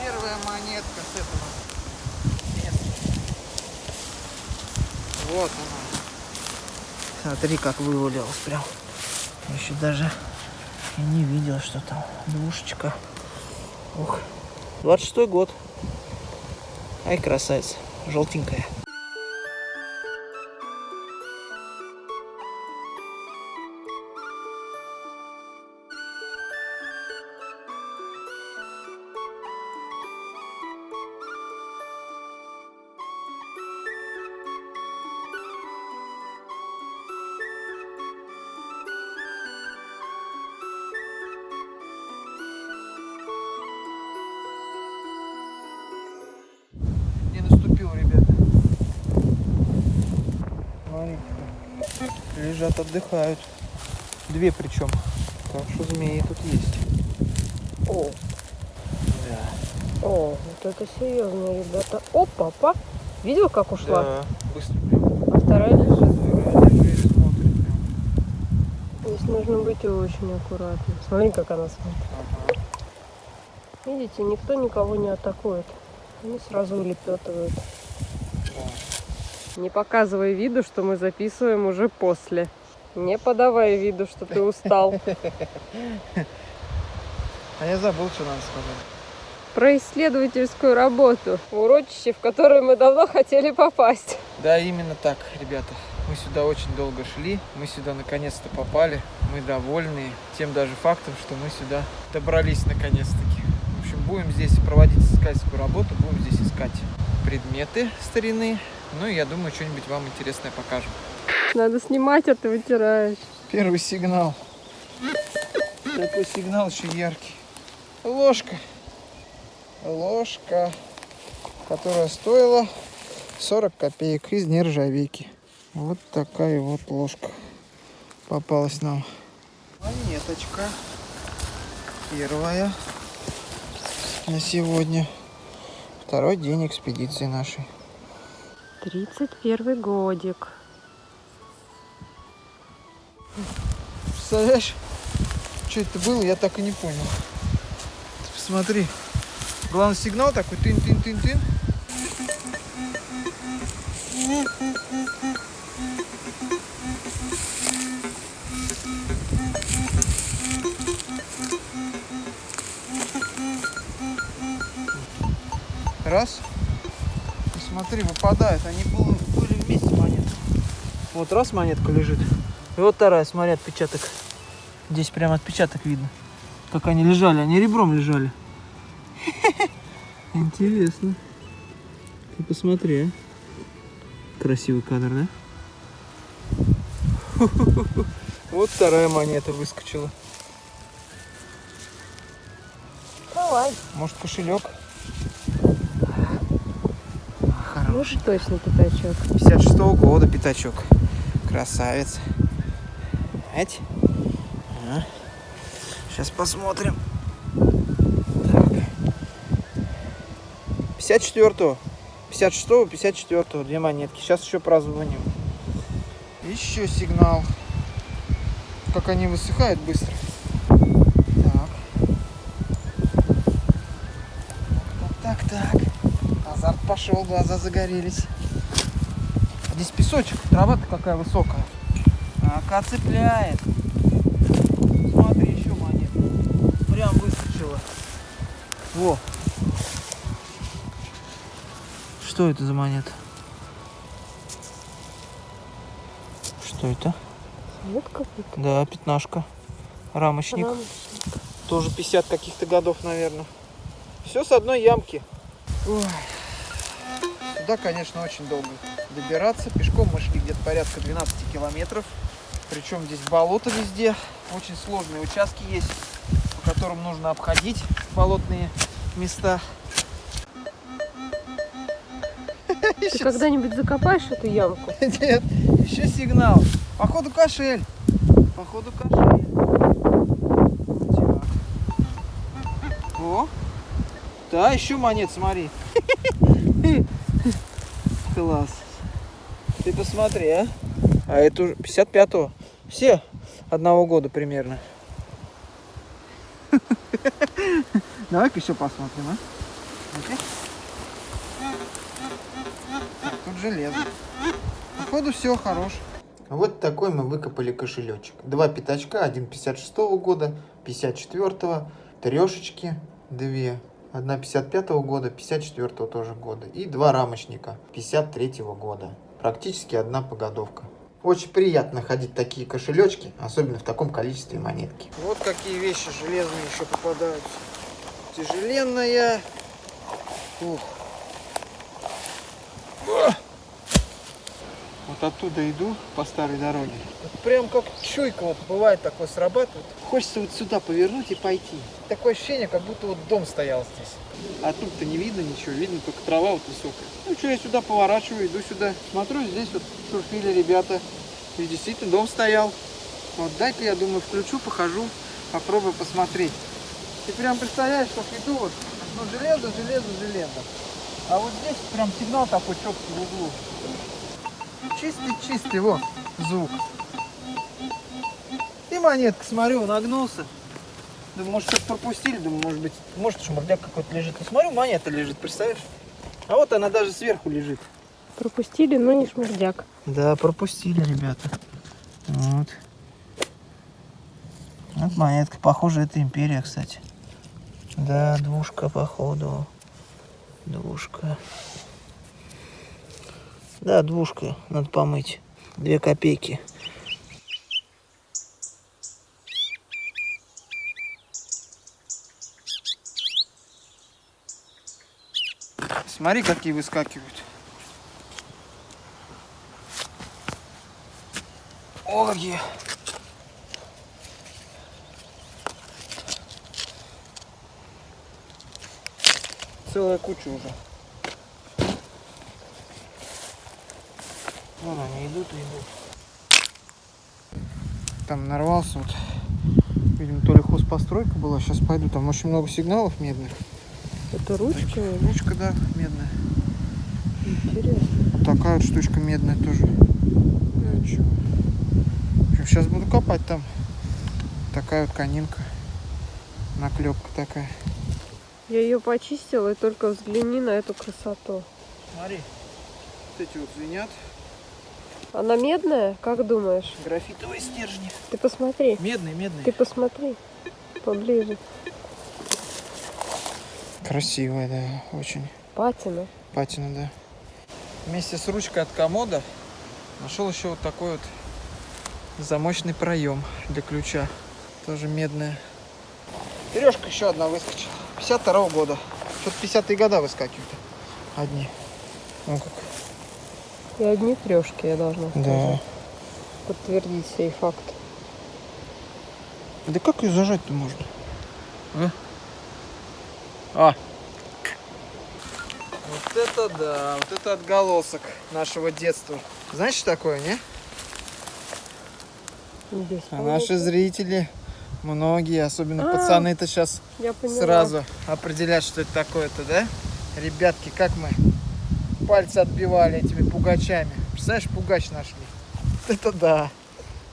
Первая монетка с этого места. Вот она. Смотри, как вывалилась прям. Еще даже и не видел, что там двушечка. Ух. 26 год. Ай, красавица. Желтенькая. Лежат, отдыхают. Две причем. Так что змеи тут есть. О, Да. о, вот это серьезно, ребята. О, папа. Видел, как ушла? Да. Быстро. А вторая лежит. Здесь нужно быть очень аккуратным. Смотри, как она смотрит. Ага. Видите, никто никого не атакует. Они сразу улепетывают. Не показывай виду, что мы записываем уже после. Не подавай виду, что ты устал. А я забыл, что надо сказать. Про исследовательскую работу. Урочище, в которое мы давно хотели попасть. Да, именно так, ребята. Мы сюда очень долго шли, мы сюда наконец-то попали, мы довольны тем даже фактом, что мы сюда добрались наконец-таки. В общем, будем здесь проводить искательскую работу, будем здесь искать предметы старины, ну и я думаю, что-нибудь вам интересное покажем. Надо снимать, а ты вытираешь. Первый сигнал. Такой сигнал еще яркий. Ложка. Ложка, которая стоила 40 копеек из нержавейки. Вот такая вот ложка попалась нам. Монеточка. Первая на сегодня. Второй день экспедиции нашей. 31 годик. Представляешь, что это было, я так и не понял. Ты посмотри. Главный сигнал такой тын-тын-тын-тын. Раз. Смотри, выпадают. Они были, были вместе монеты. Вот раз монетка лежит. И вот вторая, смотри, отпечаток. Здесь прям отпечаток видно. Как они лежали, они ребром лежали. Интересно. Ты посмотри, а. Красивый кадр, да? Вот вторая монета выскочила. Давай. Может кошелек? Ну уж точно пятачок. 56 -го года пятачок. Красавец. Эть. Сейчас посмотрим. Так. 54-го. 56-го, 54-го. Две монетки. Сейчас еще прозвоним. Еще сигнал. Как они высыхают быстро. Пошел, глаза загорелись. Здесь песочек, трава-то какая высокая. Ака цепляет. Смотри, еще монета. Прям выскочила. Во. Что это за монета? Что это? Какой-то. Да, пятнашка. Рамочник. рамочник. Тоже 50 каких-то годов, наверное. Все с одной ямки. Ой. Сюда, конечно, очень долго добираться. Пешком мы шли где-то порядка 12 километров. Причем здесь болото везде. Очень сложные участки есть, по которым нужно обходить болотные места. Ты когда-нибудь закопаешь эту ямку? Нет, еще сигнал. Походу кошель. Походу кошель. Так. О. Да, еще монет, смотри. Класс. Ты посмотри, а. А это уже 55-го. Все одного года примерно. Давай-ка еще посмотрим, а? Так, тут железо. Походу все хорош. Вот такой мы выкопали кошелечек. Два пятачка, один 56 года, 54 трешечки, две. Одна 55 года, 54 тоже года. И два рамочника 53 года. Практически одна погодовка. Очень приятно ходить такие кошелечки, особенно в таком количестве монетки. Вот какие вещи железные еще попадаются. Тяжеленная. Ух. Вот оттуда иду по старой дороге. Прям как чуйка вот бывает такое срабатывает. Хочется вот сюда повернуть и пойти. Такое ощущение, как будто вот дом стоял здесь. А тут-то не видно ничего, видно только трава вот высокая. Ну что, я сюда поворачиваю, иду сюда. Смотрю, здесь вот шурфили ребята. И действительно дом стоял. Вот дай-ка, я думаю, включу, похожу, попробую посмотреть. Ты прям представляешь, как иду вот, ну железо, железо, железо. А вот здесь прям сигнал такой четкий в углу. Чистый-чистый, вот, звук. И монетка, смотрю, нагнулся. Думаю, может, что-то пропустили, думаю, может быть, может, шмурдяк какой-то лежит. И смотрю, монета лежит, представляешь? А вот она даже сверху лежит. Пропустили, но не шмурдяк. Да, пропустили, ребята. Вот. Вот монетка. Похоже, это империя, кстати. Да, двушка, походу. Двушка. Да, двушка. Надо помыть. Две копейки. Смотри, какие выскакивают. Ой. Целая куча уже. Вон они идут и идут. Там нарвался вот. Видимо, то ли хозпостройка была. Сейчас пойду. Там очень много сигналов медных. Это ручка? Ручка, да, медная. Интересно. Такая вот штучка медная тоже. Ну, чего. Сейчас буду копать там. Такая вот конинка. Наклепка такая. Я ее почистила, и только взгляни на эту красоту. Смотри, вот эти вот звенят. Она медная? Как думаешь? Графитовые стержни. Ты посмотри. Медные, медные. Ты посмотри. Поближе. Красивая, да, очень. Патина. Патина, да. Вместе с ручкой от комода нашел еще вот такой вот замочный проем для ключа. Тоже медная. Бережка еще одна выскочила. 52 года. Что-то 50-е года выскакивают. Одни. Ну как. И одни трешки, я должна сказать. Да. Подтвердить сей факт. Да как ее зажать-то можно? А? А. Вот это да, вот это отголосок нашего детства. Знаешь, что такое, не? А наши зрители, многие, особенно А, пацаны-то сейчас сразу определят, что это такое-то, да? Ребятки, как мы пальцы отбивали этими пугачами. Представляешь, пугач нашли. Это да.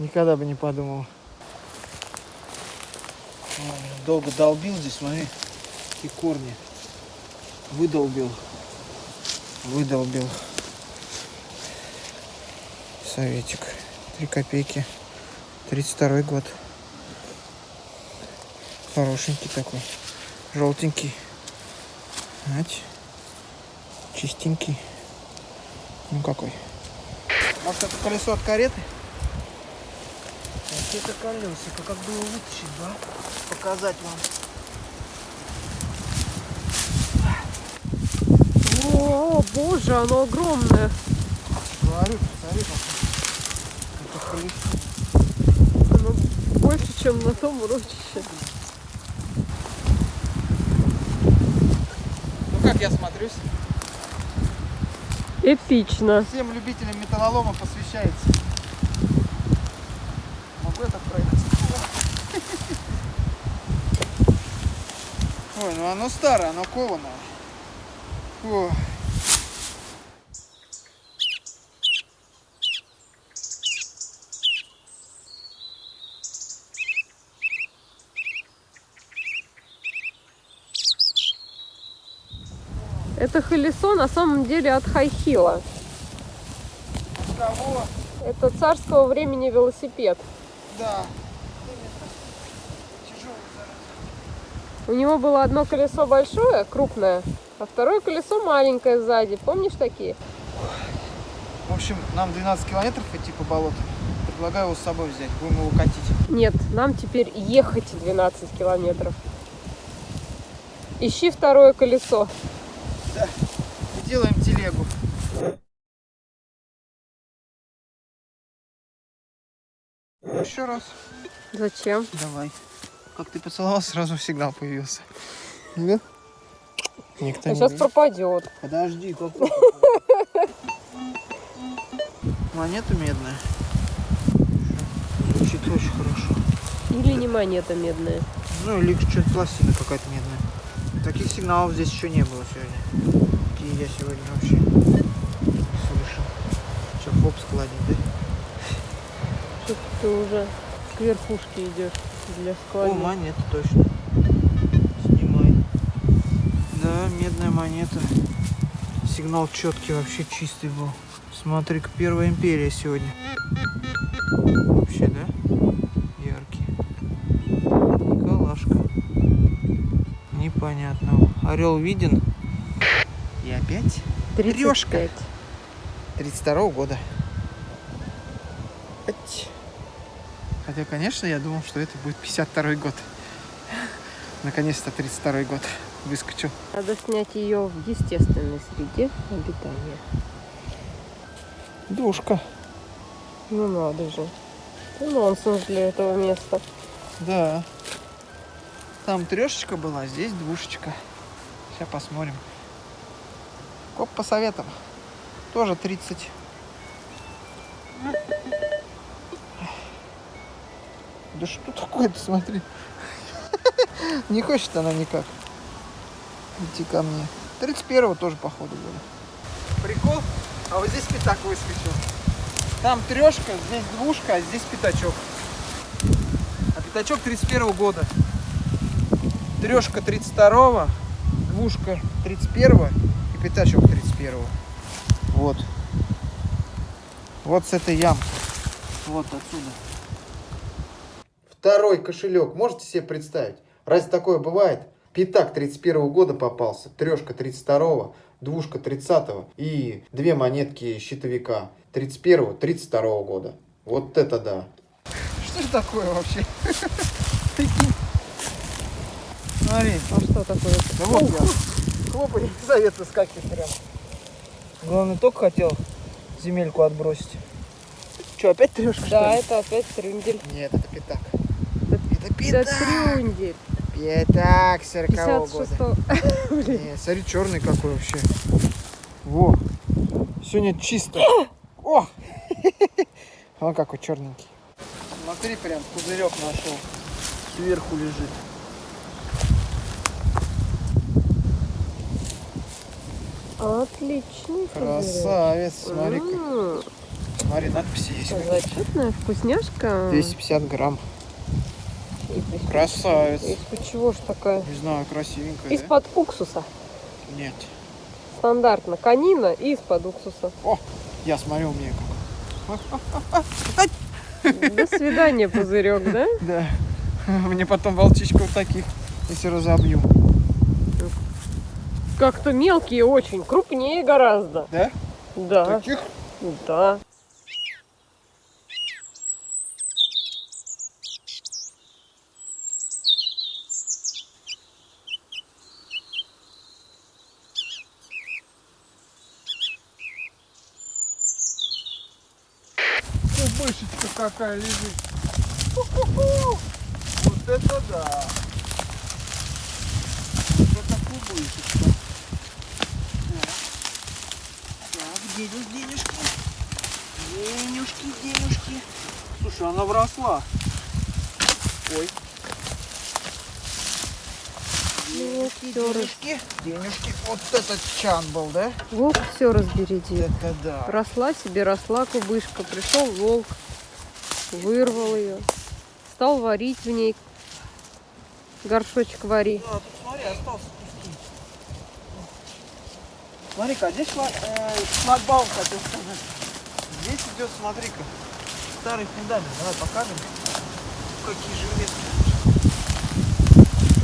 Никогда бы не подумал. Долго долбил здесь, смотри, какие корни. Выдолбил. Выдолбил. Советик. Три копейки. 32 год. Хорошенький такой. Желтенький. Ать. Чистенький. Ну какой. Может это колесо от кареты? Вот это колесико, как бы его вытащить, да? Показать вам. О, боже, оно огромное. Говорю, смотри, как. Оно больше, чем на том урочище. Ну как я смотрюсь? Эпично. Всем любителям металлолома посвящается. Могу это пройти? Ой, ну оно старое, оно кованое. О. Это колесо на самом деле от Хайхила. Кого? Это царского времени велосипед. Да. У него было одно колесо большое, крупное, а второе колесо маленькое сзади. Помнишь такие? В общем, нам 12 километров идти по болоту. Предлагаю его с собой взять. Будем его катить. Нет, нам теперь ехать 12 километров. Ищи второе колесо. И делаем телегу. Еще раз. Зачем? Давай. Как ты поцеловал, сразу сигнал появился. Да? Никто А не сейчас видит. пропадет. Подожди, как? Монета медная. Звучит очень хорошо. Или не монета медная. Ну или что-то пластина какая-то медная. Таких сигналов здесь еще не было сегодня. Какие я сегодня вообще слышал. Че, хоп, складник, да? Что ты уже к верхушке идешь для О, склада. монета точно. Снимай. Да, медная монета. Сигнал четкий, вообще чистый был. Смотри-ка, первая империя сегодня. Вообще, да? Непонятно. Орел виден. И опять 35. 32 года. Ать. Хотя, конечно, я думал, что это будет 52 год. Наконец-то 32 год выскочил. Надо снять ее в естественной среде обитания. Душка. Ну надо же. Ты нонсенс для этого места. Да. Там трешечка была, здесь двушечка. Сейчас посмотрим. Коп по советам. Тоже 30. Да что такое-то, смотри. Не хочет она никак идти ко мне. 31-го тоже, походу, было. Прикол? А вот здесь пятак выскочил. Там трешка, здесь двушка, а здесь пятачок. А пятачок 31 года. Трешка 32 двушка 31 и пятачок 31 Вот. Вот с этой ямки. Вот отсюда. Второй кошелек. Можете себе представить? Разве такое бывает? Пятак 31 года попался, трешка 32 двушка 30 и две монетки щитовика 31 32 года. Вот это да. Что же такое вообще? Прикинь. Смотри. А что такое? Да вот я. Хлопай, совет выскакивает прям. Главное, только хотел земельку отбросить. Что, опять трешка, Да, это опять трюндель. Нет, это пятак. Это Это пятак. трюндель. Пятак 40 года. 56 Не, смотри, черный какой вообще. Во. Сегодня чисто. О! Он какой черненький. Смотри, прям пузырек нашел. Сверху лежит. Отличный. Красавец, смотри-ка. М, Смотри, надписи есть. Зачетная вкусняшка. 250 грамм. Красавец. Из-под чего ж такая? Не знаю, красивенькая, да? Из-под уксуса. Нет. Стандартно. Конина и из-под уксуса. Я смотрю, у меня как. До свидания, пузырек, да? Да. Мне потом волчичка вот таких, если разобью. Как-то мелкие очень, крупнее гораздо. Да? Да, Таких? да. Кубышечка какая лежит. Ху-ху-ху. Вот это да. Вот это кубышечка. Так. Так, денежки, денежки. Денежки. Слушай, она вросла. Ой. Денежки, денежки. Денежки. Вот этот чан был, да? Волк все разбереди. Это да. Росла себе, росла кубышка. Пришел волк, вырвал ее. Стал варить в ней. Горшочек вари. А, тут смотри, остался. Смотри-ка, а здесь шла- э, шлагбаум, хотел сказать. Здесь идет, смотри-ка, старый фундамент. Давай покажем. Какие железные.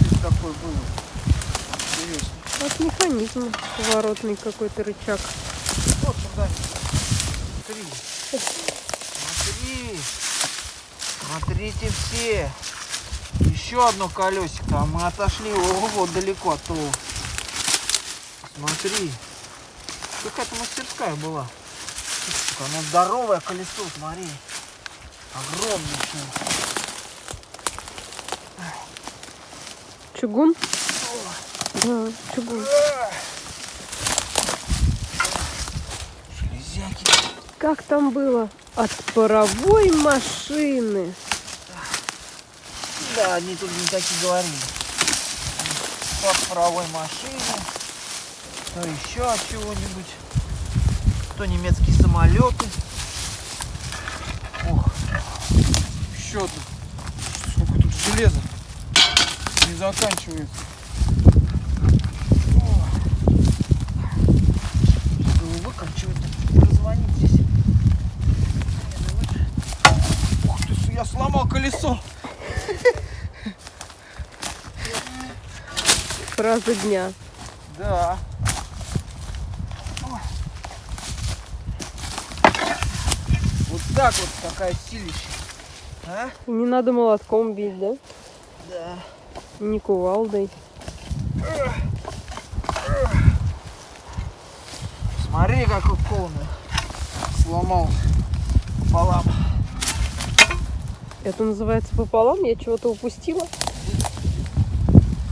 Здесь такой был. Интересно. Вот механизм поворотный какой-то рычаг. Вот фундамент. Смотри. Смотри. Смотрите все. Еще одно колесико, а мы отошли ого, далеко от того. Смотри. Какая-то мастерская была. Оно здоровое колесо, смотри. Огромнейшее. Чугун? Да, чугун. Железяки. Как там было? От паровой машины. Да, они тут не такие говорили. По паровой машине, то еще от чего-нибудь, то немецкие самолеты. Ох, еще одно. Сколько тут железа. Не заканчивается. Я сломал колесо. Фраза дня. Да. Ой. Вот так вот какая силища. А? Не надо молотком бить, да? Да. Не кувалдой. Смотри, какой полный. Сломал пополам. Это называется пополам? Я чего-то упустила?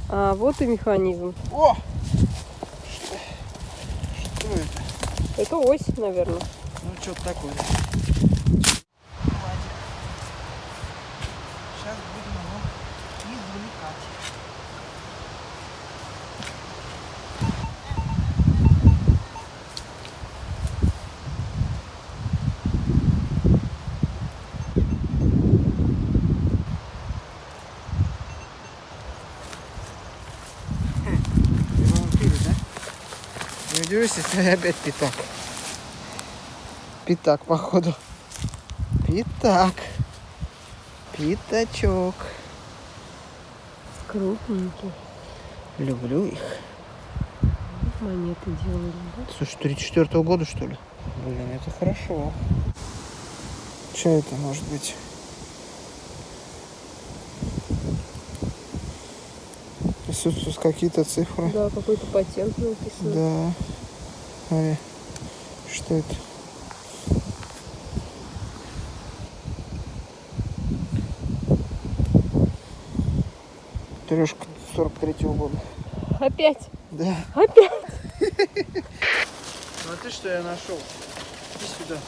А, вот и механизм. О! Что, что это? Это ось, наверное. Ну, что-то такое. Сейчас будем его извлекать. Ремонтируют, да? Если опять пятак. Пятак, походу. Пятак. Пятачок. Крупненькие. Люблю их. Монеты делали, да? Слушай, 34 -го года, что ли? Блин, это хорошо. Что это может быть? Присутствуют какие-то цифры. Да, какой-то патент написан. Да. Смотри, что это? Трешка 43 года. Опять! Да. Опять! Смотри, что я нашел. Иди сюда.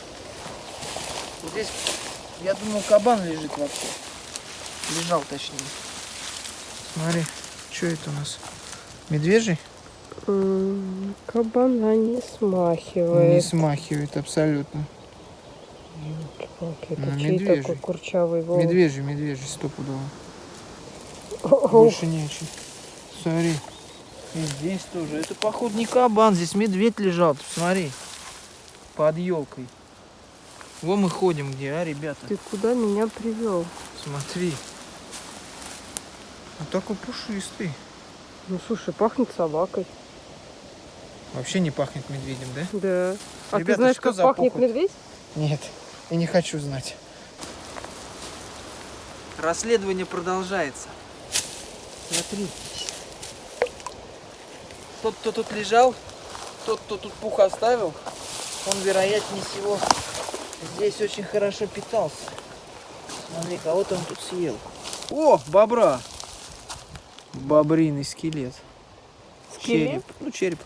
Вот здесь, я думал, кабан лежит вообще. Лежал, точнее. Смотри, что это у нас? Медвежий? Кабана не Не смахивает. смахивает абсолютно. Ёлки-палки, Это Ну, чей медвежий. такой курчавый волос? Медвежий, медвежий, стопудово. Больше не очень. Смотри. И здесь тоже. Это, походу, не кабан. Здесь медведь лежал. Ты посмотри. Под елкой. Во мы ходим где, а, ребята? Ты куда меня привел? Смотри. Он такой пушистый. Ну слушай, пахнет собакой. Вообще не пахнет медведем, да? Да. А Ребята, ты знаешь, что как пахнет похоть? медведь? Нет, я не хочу знать. Расследование продолжается. Смотри. Тот, кто тут лежал, тот, кто тут пух оставил, он, вероятнее всего, здесь очень хорошо питался. Смотри, кого-то он тут съел. О, бобра! Бобриный скелет. Скелет? Череп. Ну, череп.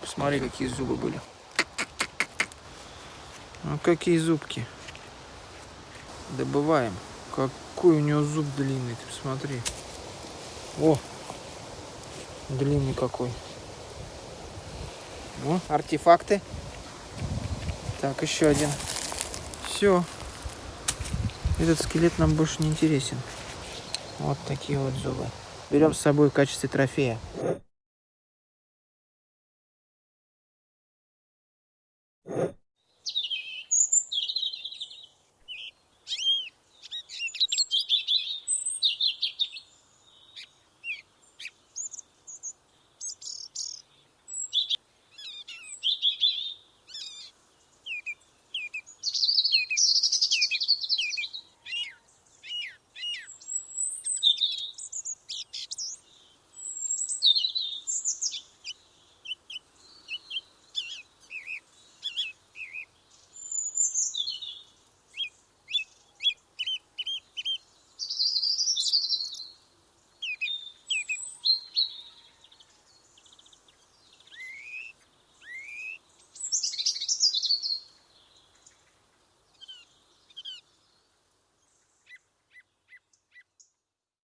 Посмотри, какие зубы были. Ну, какие зубки. Добываем. Какой у него зуб длинный, ты посмотри. О, длинный какой. О, артефакты. Так, еще один. Все. Этот скелет нам больше не интересен. Вот такие вот зубы. Берем с собой в качестве трофея.